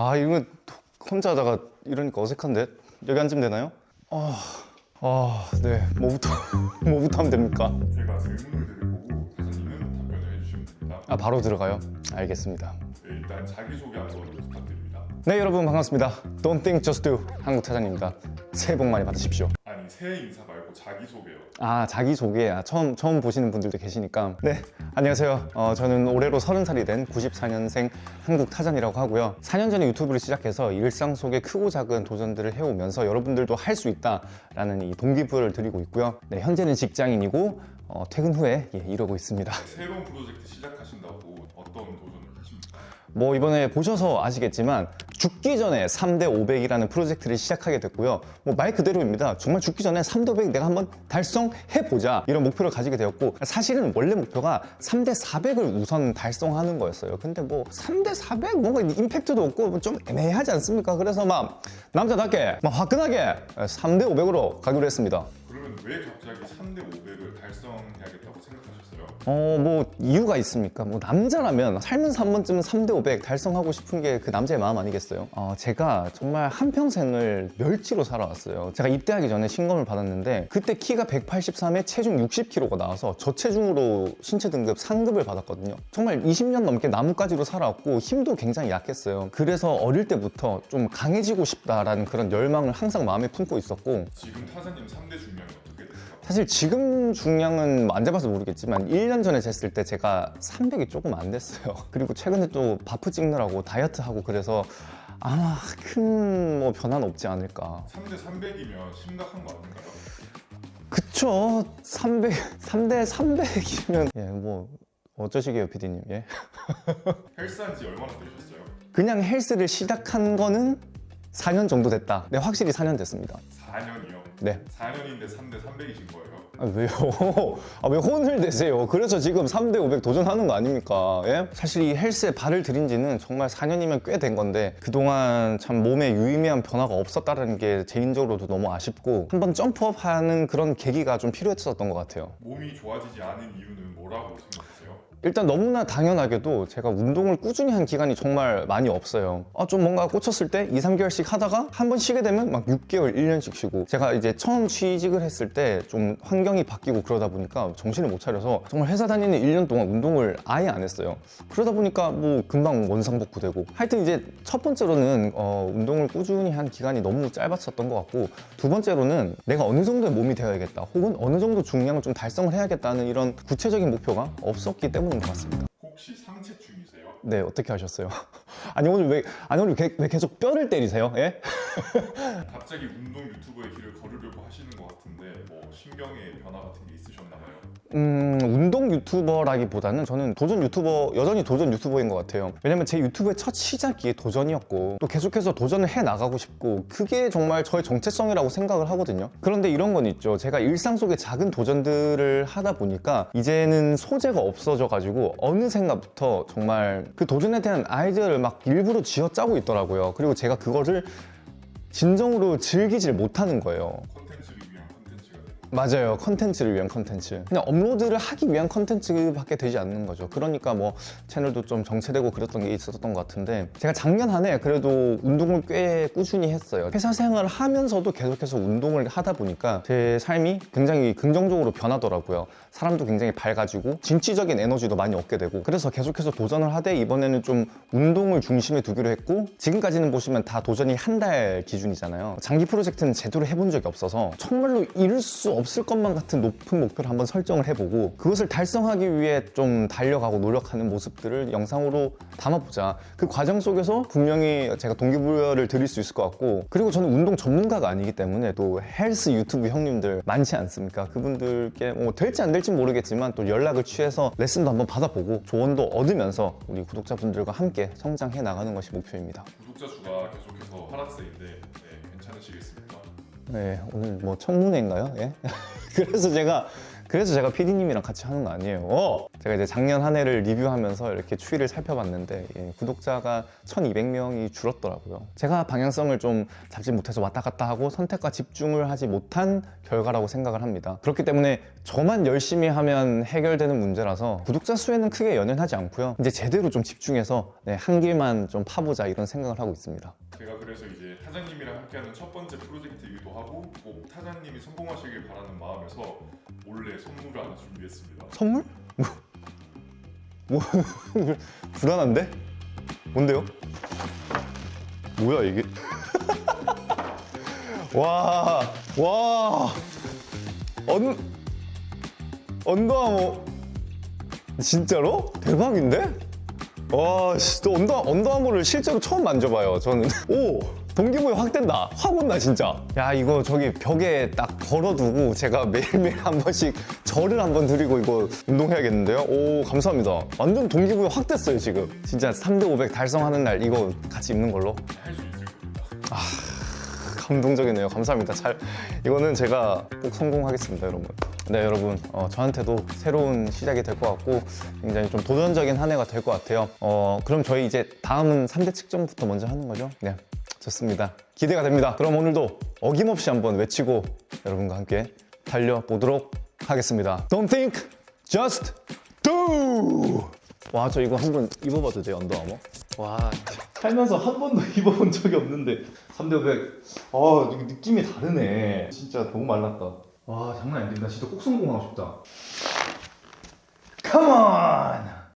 아 이거 혼자 하다가 이러니까 어색한데 여기 앉으면 되나요? 아, 아, 네. 뭐부터 뭐부터 하면 됩니까? 제가 질문을 드릴 거고 사장님은 답변을 해주시면 됩니다. 아 바로 들어가요. 알겠습니다. 네, 일단 자기소개 한번 부탁드립니다. 네 여러분 반갑습니다. Don't think just do 한국 타자입니다. 새해 복 많이 받으십시오. 새해 인사 말고 자기소개요. 아 자기 소개 아, 처음 처음 보시는 분들도 계시니까 네 안녕하세요. 어, 저는 올해로 30살이 된 94년생 한국 타잔이라고 하고요. 4년 전에 유튜브를 시작해서 일상 속의 크고 작은 도전들을 해오면서 여러분들도 할 수 있다라는 이 동기부여를 드리고 있고요. 네 현재는 직장인이고 어, 퇴근 후에 예, 이러고 있습니다. 새로운 프로젝트 시작하신다고 어떤 도전을 하십니까? 뭐 이번에 보셔서 아시겠지만 죽기 전에 3대 500이라는 프로젝트를 시작하게 됐고요. 뭐 말 그대로입니다. 정말 죽기 전에 3대 500 내가 한번 달성해 보자 이런 목표를 가지게 되었고 사실은 원래 목표가 3대 400을 우선 달성하는 거였어요. 근데 뭐 3대 400 뭔가 임팩트도 없고 뭐좀 애매하지 않습니까? 그래서 막 남자답게 막 화끈하게 3대 500으로 가기로 했습니다. 왜 갑자기 3대 500을 달성해야겠다고 생각하셨어요? 어, 뭐, 이유가 있습니까? 뭐, 남자라면 살면서 한 번쯤은 3대 500 달성하고 싶은 게 그 남자의 마음 아니겠어요? 어, 제가 정말 한평생을 멸치로 살아왔어요. 제가 입대하기 전에 신검을 받았는데, 그때 키가 183에 체중 60kg가 나와서 저체중으로 신체 등급 상급을 받았거든요. 정말 20년 넘게 나뭇가지로 살아왔고, 힘도 굉장히 약했어요. 그래서 어릴 때부터 좀 강해지고 싶다라는 그런 열망을 항상 마음에 품고 있었고, 지금 타사님 3대 중량이 어떻게 되세요? 사실 지금 중량은 안 재봐서 모르겠지만 1년 전에 쟀을 때 제가 300이 조금 안 됐어요. 그리고 최근에 또 바프 찍느라고 다이어트 하고 그래서 아마 큰 뭐 변화는 없지 않을까. 3대 300이면 심각한 거 아닌가요? 그쵸. 300, 3대 300이면 예, 뭐 어쩌시게요, 피디님. 예. 헬스한 지 얼마나 되셨어요? 그냥 헬스를 시작한 거는 4년 정도 됐다. 네, 확실히 4년 됐습니다. 4년이요? 네. 4년인데 3대 300이신 거예요? 아, 왜요? 아, 왜 혼을 내세요? 그래서 지금 3대 500 도전하는 거 아닙니까? 예? 사실 이 헬스에 발을 들인 지는 정말 4년이면 꽤 된 건데 그동안 참 몸에 유의미한 변화가 없었다는 게 개인적으로도 너무 아쉽고 한번 점프업 하는 그런 계기가 좀 필요했었던 것 같아요. 몸이 좋아지지 않은 이유는 뭐라고 생각하세요? 일단 너무나 당연하게도 제가 운동을 꾸준히 한 기간이 정말 많이 없어요. 아, 좀 뭔가 꽂혔을 때 2, 3개월씩 하다가 한 번 쉬게 되면 막 6개월, 1년씩 쉬고 제가 이제 처음 취직을 했을 때 좀 환경 이 바뀌고 그러다 보니까 정신을 못 차려서 정말 회사 다니는 1년 동안 운동을 아예 안 했어요. 그러다 보니까 뭐 금방 원상복구 되고 하여튼 이제 첫 번째로는 어, 운동을 꾸준히 한 기간이 너무 짧았었던 것 같고 두 번째로는 내가 어느 정도의 몸이 되어야겠다 혹은 어느 정도 중량을 좀 달성을 해야겠다는 이런 구체적인 목표가 없었기 때문인 것 같습니다. 혹시 상체충이세요? 네, 어떻게 하셨어요? 아니 오늘 왜 아니 오늘 왜, 왜 계속 뼈를 때리세요? 예? 갑자기 운동 유튜버의 길을 걸으려고 하시는 것 같은데 뭐 신경의 변화 같은 게 있으셨나봐요? 음, 운동 유튜버라기보다는 저는 도전 유튜버, 여전히 도전 유튜버인 것 같아요. 왜냐면 제 유튜브의 첫 시작이 도전이었고, 또 계속해서 도전을 해 나가고 싶고, 그게 정말 저의 정체성이라고 생각을 하거든요. 그런데 이런 건 있죠. 제가 일상 속의 작은 도전들을 하다 보니까, 이제는 소재가 없어져 가지고, 어느샌가부터 정말 그 도전에 대한 아이디어를 막 일부러 쥐어 짜고 있더라고요. 그리고 제가 그거를 진정으로 즐기질 못하는 거예요. 맞아요. 컨텐츠를 위한 컨텐츠. 그냥 업로드를 하기 위한 컨텐츠밖에 되지 않는 거죠. 그러니까 뭐 채널도 좀 정체되고 그랬던 게 있었던 것 같은데 제가 작년 한 해 그래도 운동을 꽤 꾸준히 했어요. 회사 생활을 하면서도 계속해서 운동을 하다 보니까 제 삶이 굉장히 긍정적으로 변하더라고요. 사람도 굉장히 밝아지고 진취적인 에너지도 많이 얻게 되고 그래서 계속해서 도전을 하되 이번에는 좀 운동을 중심에 두기로 했고 지금까지는 보시면 다 도전이 한 달 기준이잖아요. 장기 프로젝트는 제대로 해본 적이 없어서 정말로 이룰 수 없을 것만 같은 높은 목표를 한번 설정을 해보고 그것을 달성하기 위해 좀 달려가고 노력하는 모습들을 영상으로 담아보자. 그 과정 속에서 분명히 제가 동기부여를 드릴 수 있을 것 같고 그리고 저는 운동 전문가가 아니기 때문에 또 헬스 유튜브 형님들 많지 않습니까? 그분들께 뭐 될지 안 될지 모르겠지만 또 연락을 취해서 레슨도 한번 받아보고 조언도 얻으면서 우리 구독자분들과 함께 성장해 나가는 것이 목표입니다. 구독자 수가 계속해서 하락세인데 네, 괜찮으시겠습니까? 네, 오늘 뭐 청문회인가요? 예? 그래서 제가 그래서 제가 PD님이랑 같이 하는 거 아니에요. 어! 제가 이제 작년 한 해를 리뷰하면서 이렇게 추이를 살펴봤는데 예, 구독자가 1,200명이 줄었더라고요. 제가 방향성을 좀 잡지 못해서 왔다 갔다 하고 선택과 집중을 하지 못한 결과라고 생각을 합니다. 그렇기 때문에 저만 열심히 하면 해결되는 문제라서 구독자 수에는 크게 연연하지 않고요. 이제 제대로 좀 집중해서 네, 한 길만 좀 파보자 이런 생각을 하고 있습니다. 제가 그래서 이제 타자님이랑 함께하는 첫 번째 프로젝트이기도 하고 꼭 타자님이 성공하시길 바라는 마음에서 몰래 선물을 하나 준비했습니다. 선물? 뭐, 뭐 불안한데? 뭔데요? 뭐야 이게? 와, 와, 언 언더아머 진짜로? 대박인데? 와, 씨, 또 언더 언더아머를 실제로 처음 만져봐요. 저는 오. 동기부여 확 된다. 확 온다 진짜. 야 이거 저기 벽에 딱 걸어두고 제가 매일매일 한 번씩 절을 한 번 드리고 이거 운동해야겠는데요. 오 감사합니다. 완전 동기부여 확 됐어요 지금. 진짜 3대 500 달성하는 날 이거 같이 입는 걸로. 겁니다. 감동적이네요. 감사합니다. 잘 이거는 제가 꼭 성공하겠습니다, 여러분. 네, 여러분. 어, 저한테도 새로운 시작이 될 것 같고 굉장히 좀 도전적인 한 해가 될 것 같아요. 어, 그럼 저희 이제 다음은 3대 측정부터 먼저 하는 거죠? 네. 좋습니다. 기대가 됩니다. 그럼 오늘도 어김없이 한번 외치고 여러분과 함께 달려보도록 하겠습니다. Don't think, just do! 와, 저 이거 한 번 입어봐도 돼요, 언더아머? 와, 살면서 한 번도 입어본 적이 없는데 3대 500. 아, 느낌이 다르네. 진짜 너무 말랐다. 와, 장난 아닌데. 나 진짜 꼭 성공하고 싶다. 컴온!